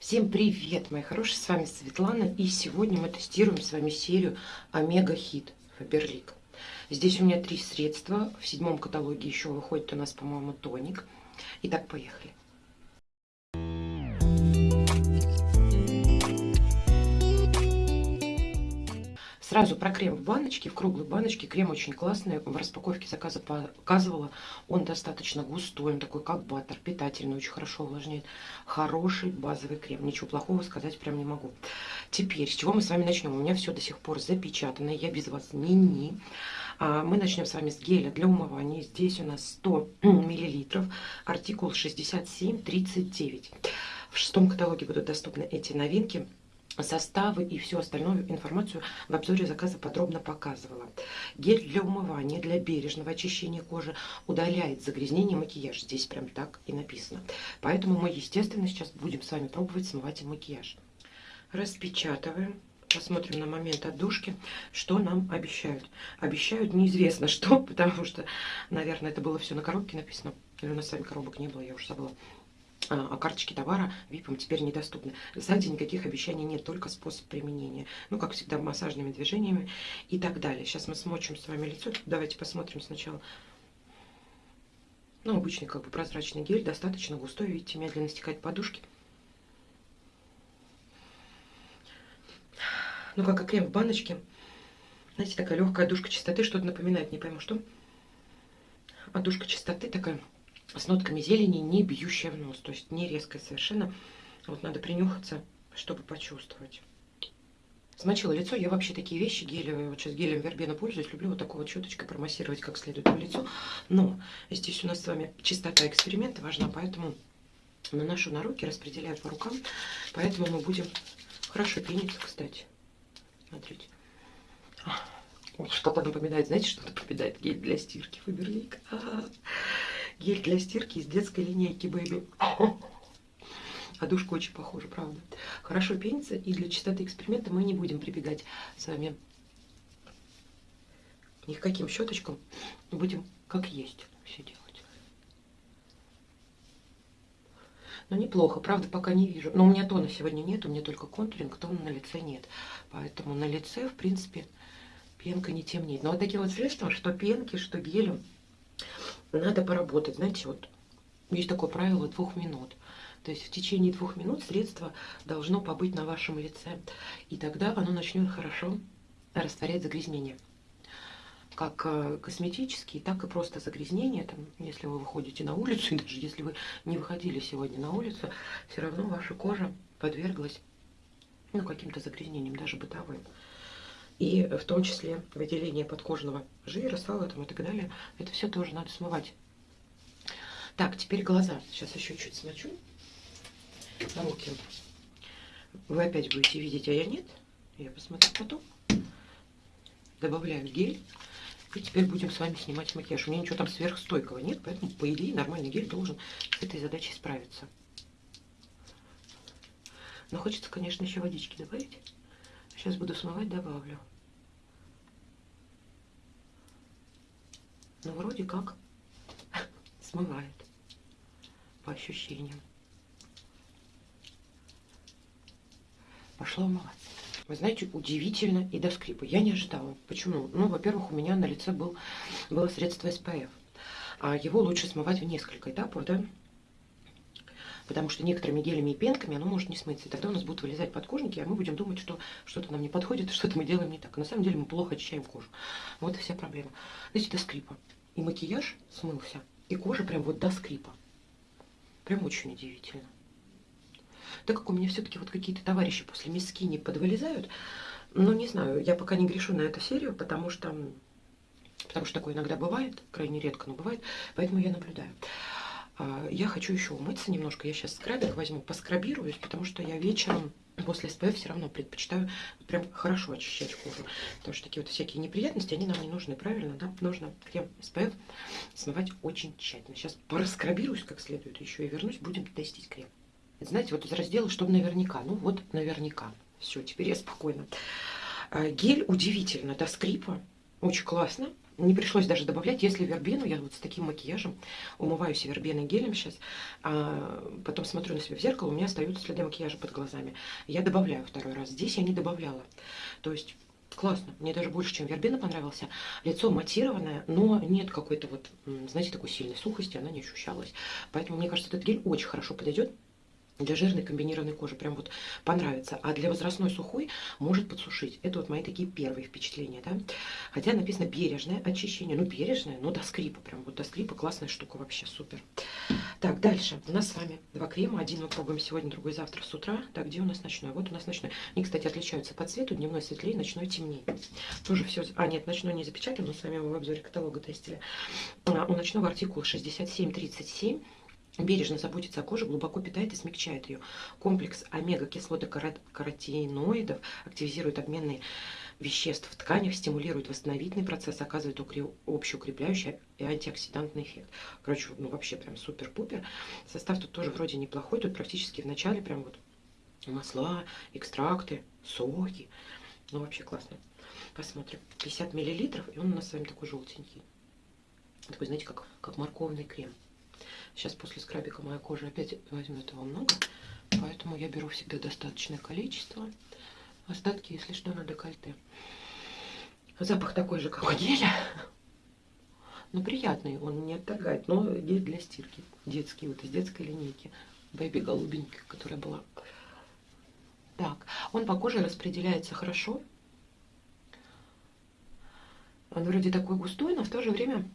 Всем привет, мои хорошие, с вами Светлана, и сегодня мы тестируем с вами серию Омега Хит Фаберлик. Здесь у меня три средства, в седьмом каталоге еще выходит у нас, по-моему, тоник. Итак, поехали. Сразу про крем в баночке, в круглой баночке. Крем очень классный. В распаковке заказа показывала. Он достаточно густой, он такой как баттер, питательный, очень хорошо увлажняет. Хороший базовый крем. Ничего плохого сказать прям не могу. Теперь, с чего мы с вами начнем? У меня все до сих пор запечатано. Я без вас не-не. А, мы начнем с вами с геля для умывания. Здесь у нас 100 миллилитров. Артикул 6739. В шестом каталоге будут доступны эти новинки составы и всю остальную информацию в обзоре заказа подробно показывала. Гель для умывания, для бережного очищения кожи удаляет загрязнение макияж. Здесь прям так и написано. Поэтому мы, естественно, сейчас будем с вами пробовать смывать макияж. Распечатываем. Посмотрим на момент отдушки, что нам обещают. Обещают неизвестно что, потому что, наверное, это было все на коробке написано. Или у нас с вами коробок не было, я уже забыла а карточки товара ВИПам теперь недоступны. Сзади никаких обещаний нет, только способ применения. Ну, как всегда, массажными движениями и так далее. Сейчас мы смочим с вами лицо. Давайте посмотрим сначала. Ну, обычный как бы прозрачный гель, достаточно густой, видите, медленно стекает подушки. Ну, как и крем в баночке. Знаете, такая легкая душка чистоты, что-то напоминает, не пойму что. А душка чистоты такая с нотками зелени, не бьющая в нос. То есть не резкая совершенно. Вот надо принюхаться, чтобы почувствовать. Смочила лицо. Я вообще такие вещи гелевые, вот сейчас гелем вербена пользуюсь. Люблю вот такой вот щеточкой промассировать как следует по лицу. Но здесь у нас с вами чистота эксперимента важна, поэтому наношу на руки, распределяю по рукам. Поэтому мы будем хорошо пениться, кстати. Смотрите. Что-то напоминает, знаете, что напоминает гель для стирки Фаберлик. А -а -а. Гель для стирки из детской линейки Baby. А душка очень похожа, правда. Хорошо пенится, и для чистоты эксперимента мы не будем прибегать с вами ни к каким щеточкам. Будем как есть все делать. Ну, неплохо, правда, пока не вижу. Но у меня тона сегодня нет, у меня только контуринг, тона на лице нет. Поэтому на лице, в принципе, пенка не темнеет. Но вот такие вот средства, что пенки, что гелем, надо поработать. Знаете, вот есть такое правило двух минут. То есть в течение двух минут средство должно побыть на вашем лице. И тогда оно начнет хорошо растворять загрязнения. Как э, косметические, так и просто загрязнения. Там, если вы выходите на улицу, и даже если вы не выходили сегодня на улицу, все равно ваша кожа подверглась ну, каким-то загрязнениям, даже бытовым и в том числе выделение подкожного жира, сала там и так далее. Это все тоже надо смывать. Так, теперь глаза. Сейчас еще чуть смочу. Руки. Вы опять будете видеть, а я нет. Я посмотрю потом. Добавляю гель. И теперь будем с вами снимать макияж. У меня ничего там сверхстойкого нет, поэтому, по идее, нормальный гель должен с этой задачей справиться. Но хочется, конечно, еще водички добавить. Сейчас буду смывать, добавлю. Ну, вроде как смывает по ощущениям. Пошла умываться. Вы знаете, удивительно и до скрипа. Я не ожидала. Почему? Ну, во-первых, у меня на лице был, было средство SPF. А его лучше смывать в несколько этапов, да? Потому что некоторыми гелями и пенками оно может не смыться. И тогда у нас будут вылезать подкожники, а мы будем думать, что что-то нам не подходит, что-то мы делаем не так. А на самом деле мы плохо очищаем кожу. Вот и вся проблема. Знаете, до скрипа. И макияж смылся, и кожа прям вот до скрипа. Прям очень удивительно. Так как у меня все-таки вот какие-то товарищи после миски не подвылезают, ну, не знаю, я пока не грешу на эту серию, потому что, потому что такое иногда бывает, крайне редко, но бывает, поэтому я наблюдаю. А, я хочу еще умыться немножко, я сейчас скрабик возьму, поскрабируюсь, потому что я вечером после SPF все равно предпочитаю прям хорошо очищать кожу. Потому что такие вот всякие неприятности, они нам не нужны, правильно, да? Нужно крем SPF смывать очень тщательно. Сейчас пораскрабируюсь как следует еще и вернусь, будем тестить крем. Знаете, вот из раздела, чтобы наверняка. Ну вот наверняка. Все, теперь я спокойно. А, гель удивительно, до скрипа. Очень классно. Не пришлось даже добавлять, если вербену, я вот с таким макияжем умываюсь вербеной гелем сейчас, а потом смотрю на себя в зеркало, у меня остаются следы макияжа под глазами. Я добавляю второй раз. Здесь я не добавляла. То есть классно. Мне даже больше, чем вербена понравился. Лицо матированное, но нет какой-то вот, знаете, такой сильной сухости, она не ощущалась. Поэтому, мне кажется, этот гель очень хорошо подойдет для жирной комбинированной кожи прям вот понравится. А для возрастной сухой может подсушить. Это вот мои такие первые впечатления, да. Хотя написано бережное очищение. Ну, бережное, но до скрипа. Прям вот до скрипа классная штука вообще, супер. Так, дальше. У нас с вами два крема. Один мы пробуем сегодня, другой завтра с утра. Так, где у нас ночной? Вот у нас ночной. Они, кстати, отличаются по цвету. Дневной светлее, ночной темнее. Тоже все... А, нет, ночной не запечатан, но с вами в обзоре каталога тестили. А, у ночного артикул 6737 бережно заботится о коже, глубоко питает и смягчает ее. Комплекс омега-кислоты каротиноидов активизирует обменные веществ в тканях, стимулирует восстановительный процесс, оказывает общеукрепляющий и антиоксидантный эффект. Короче, ну вообще прям супер-пупер. Состав тут тоже вроде неплохой, тут практически в начале прям вот масла, экстракты, соки. Ну вообще классно. Посмотрим. 50 миллилитров, и он у нас с вами такой желтенький. Такой, знаете, как, как морковный крем. Сейчас после скрабика моя кожа опять возьмет его много, поэтому я беру всегда достаточное количество. Остатки, если что, на декольте. Запах такой же, как у геля. Но приятный, он не отторгает. Но гель для стирки. Детский, вот из детской линейки. Бэби голубенький, которая была. Так, он по коже распределяется хорошо. Он вроде такой густой, но в то же время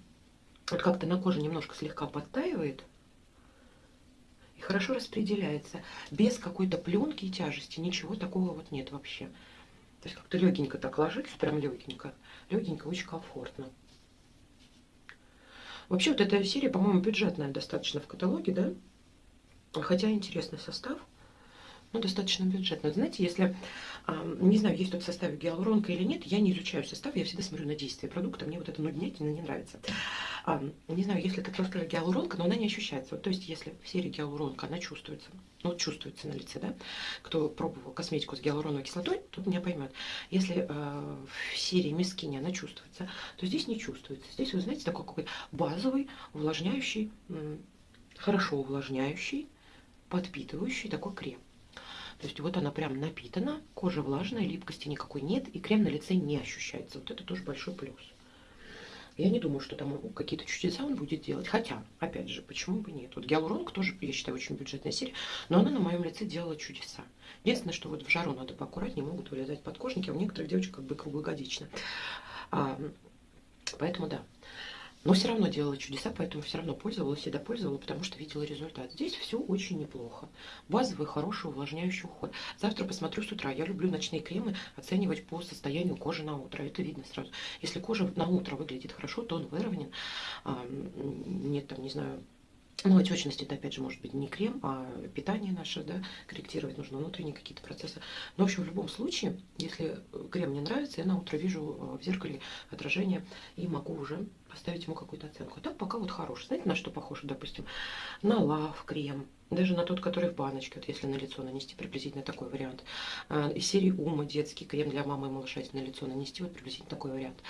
вот как-то на коже немножко слегка подтаивает и хорошо распределяется. Без какой-то пленки и тяжести. Ничего такого вот нет вообще. То есть как-то легенько так ложится, прям легенько. Легенько, очень комфортно. Вообще вот эта серия, по-моему, бюджетная достаточно в каталоге, да? Хотя интересный состав ну, достаточно бюджетно. Знаете, если, не знаю, есть тут в составе гиалуронка или нет, я не изучаю состав, я всегда смотрю на действие продукта, мне вот это нуднятина не нравится. Не знаю, если это просто гиалуронка, но она не ощущается. Вот, то есть, если в серии гиалуронка, она чувствуется, ну, чувствуется на лице, да, кто пробовал косметику с гиалуроновой кислотой, тот меня поймет. Если э, в серии Мискини она чувствуется, то здесь не чувствуется. Здесь, вы знаете, такой какой базовый, увлажняющий, хорошо увлажняющий, подпитывающий такой крем. То есть вот она прям напитана, кожа влажная, липкости никакой нет, и крем на лице не ощущается. Вот это тоже большой плюс. Я не думаю, что там какие-то чудеса он будет делать. Хотя, опять же, почему бы нет? Вот гиалуронка тоже, я считаю, очень бюджетная серия, но она на моем лице делала чудеса. Единственное, что вот в жару надо поаккуратнее, могут вылезать подкожники, а у некоторых девочек как бы круглогодично. А, поэтому да. Но все равно делала чудеса, поэтому все равно пользовалась и допользовала, потому что видела результат. Здесь все очень неплохо. Базовый, хороший, увлажняющий уход. Завтра посмотрю с утра. Я люблю ночные кремы оценивать по состоянию кожи на утро. Это видно сразу. Если кожа на утро выглядит хорошо, то он выровнен. Нет там, не знаю, ну, отечность это, опять же, может быть не крем, а питание наше, да, корректировать нужно внутренние какие-то процессы. Но, в общем, в любом случае, если крем не нравится, я на утро вижу э, в зеркале отражение и могу уже поставить ему какую-то оценку. А так пока вот хороший. Знаете, на что похож, допустим? На лав крем, даже на тот, который в баночке, вот если на лицо нанести, приблизительно такой вариант. А, из серии Ума детский крем для мамы и малыша, если на лицо нанести, вот приблизительно такой вариант.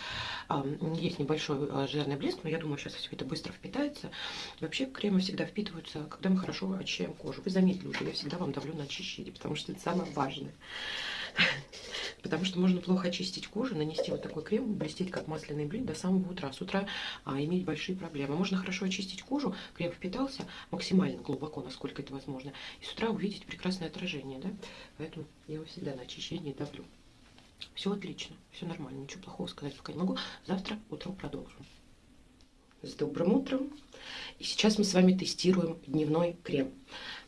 А, есть небольшой а, жирный блеск, но я думаю, сейчас все это быстро впитается. Вообще кремы всегда впитываются, когда мы хорошо очищаем кожу. Вы заметили уже, я всегда вам давлю на очищение, потому что это самое важное. Потому что можно плохо очистить кожу, нанести вот такой крем, блестеть как масляный блин до самого утра. С утра а, иметь большие проблемы. Можно хорошо очистить кожу, крем впитался максимально глубоко, насколько это возможно. И с утра увидеть прекрасное отражение. Да? Поэтому я его всегда на очищение давлю. Все отлично, все нормально, ничего плохого сказать пока не могу. Завтра утром продолжим. С добрым утром. И сейчас мы с вами тестируем дневной крем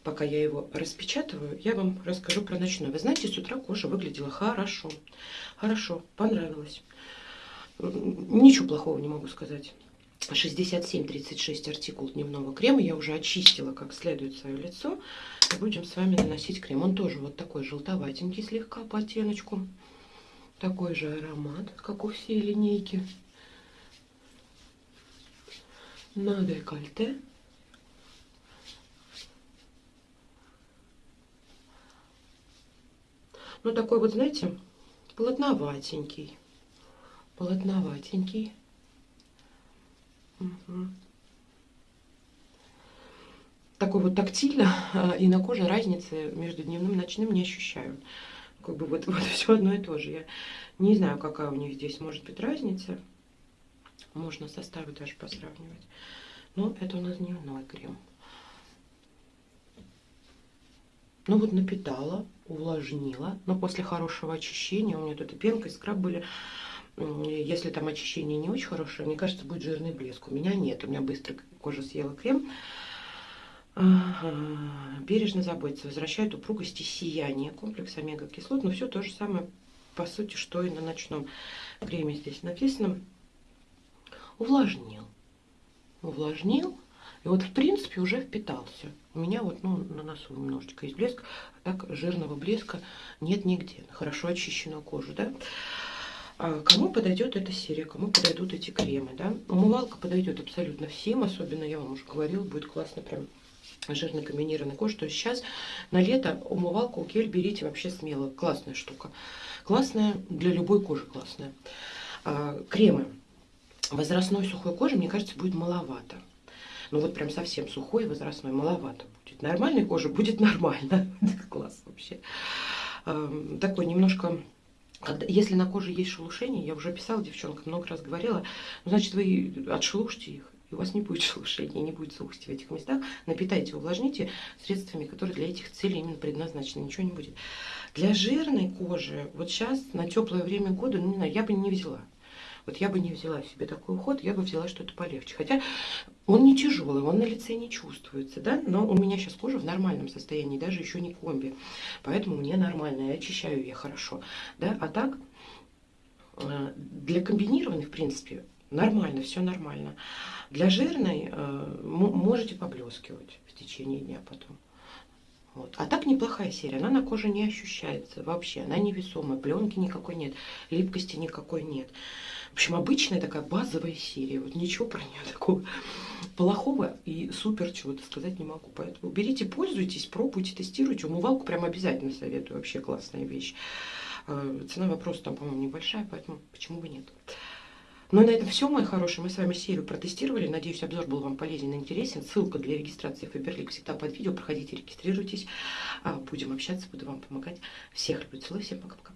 пока я его распечатываю, я вам расскажу про ночной. Вы знаете, с утра кожа выглядела хорошо. Хорошо, понравилось. Ничего плохого не могу сказать. 67-36 артикул дневного крема. Я уже очистила как следует свое лицо. И будем с вами наносить крем. Он тоже вот такой желтоватенький слегка по оттеночку. Такой же аромат, как у всей линейки. На декольте. Ну, такой вот, знаете, плотноватенький. Плотноватенький. Угу. Такой вот тактильно э, и на коже разницы между дневным и ночным не ощущаю. Как бы вот, вот все одно и то же. Я не знаю, какая у них здесь может быть разница. Можно составы даже посравнивать. Но это у нас дневной крем. Ну вот напитала, увлажнила. Но после хорошего очищения, у меня тут и пенка, и скраб были. Если там очищение не очень хорошее, мне кажется, будет жирный блеск. У меня нет, у меня быстро кожа съела крем. Бережно заботиться, возвращает упругость и сияние. Комплекс омега-кислот, но все то же самое, по сути, что и на ночном креме здесь написано. Увлажнил. Увлажнил. И вот, в принципе, уже впитался. У меня вот, ну, на носу немножечко есть блеск, а так жирного блеска нет нигде. Хорошо очищенную кожу, да. А кому подойдет эта серия, кому подойдут эти кремы, да. Умывалка подойдет абсолютно всем, особенно, я вам уже говорила, будет классно прям жирно комбинированной кожи. То есть сейчас на лето умывалку гель берите вообще смело. Классная штука. Классная для любой кожи классная. А, кремы. Возрастной сухой кожи, мне кажется, будет маловато. Ну вот прям совсем сухой возрастной маловато будет. Нормальной кожи будет нормально. Класс вообще. Такой немножко... Если на коже есть шелушение, я уже писала девчонкам, много раз говорила, ну, значит, вы отшелушьте их, и у вас не будет шелушения, не будет сухости в этих местах. Напитайте, увлажните средствами, которые для этих целей именно предназначены. Ничего не будет. Для жирной кожи, вот сейчас, на теплое время года, ну, не знаю, я бы не взяла. Вот я бы не взяла себе такой уход, я бы взяла что-то полегче. Хотя он не тяжелый, он на лице не чувствуется, да, но у меня сейчас кожа в нормальном состоянии, даже еще не комби. Поэтому мне нормально, я очищаю ее хорошо, да. А так, э, для комбинированных, в принципе, нормально, все нормально. Для жирной э, можете поблескивать в течение дня потом. Вот. А так неплохая серия. Она на коже не ощущается вообще. Она невесомая. Пленки никакой нет. Липкости никакой нет. Общем, обычная такая базовая серия. Вот ничего про нее такого плохого и супер чего-то сказать не могу. Поэтому берите, пользуйтесь, пробуйте, тестируйте. Умывалку прям обязательно советую. Вообще классная вещь. Э, цена вопроса там, по-моему, небольшая, поэтому почему бы нет. Ну и на этом все, мои хорошие. Мы с вами серию протестировали. Надеюсь, обзор был вам полезен и интересен. Ссылка для регистрации в Фаберлик всегда под видео. Проходите, регистрируйтесь. А, будем общаться, буду вам помогать. Всех люблю, целую, всем пока-пока.